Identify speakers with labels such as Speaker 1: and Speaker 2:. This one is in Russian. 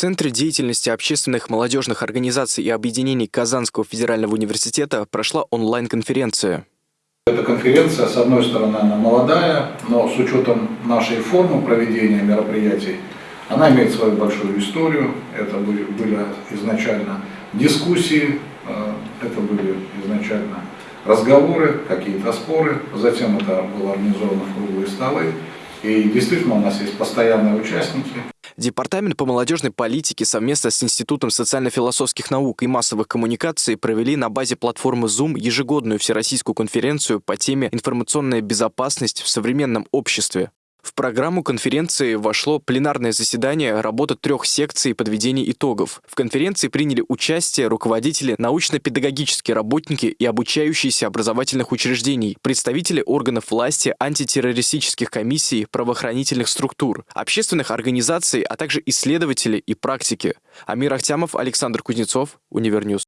Speaker 1: Центре деятельности общественных молодежных организаций и объединений Казанского федерального университета прошла онлайн-конференция.
Speaker 2: Эта конференция, с одной стороны, она молодая, но с учетом нашей формы проведения мероприятий, она имеет свою большую историю. Это были, были изначально дискуссии, э, это были изначально разговоры, какие-то споры, затем это было организовано в круглые столы. И действительно у нас есть постоянные участники.
Speaker 1: Департамент по молодежной политике совместно с Институтом социально-философских наук и массовых коммуникаций провели на базе платформы Zoom ежегодную всероссийскую конференцию по теме «Информационная безопасность в современном обществе». В программу конференции вошло пленарное заседание работы трех секций подведения итогов. В конференции приняли участие руководители научно-педагогические работники и обучающиеся образовательных учреждений, представители органов власти, антитеррористических комиссий, правоохранительных структур, общественных организаций, а также исследователи и практики. Амир Ахтямов, Александр Кузнецов, Универньюз.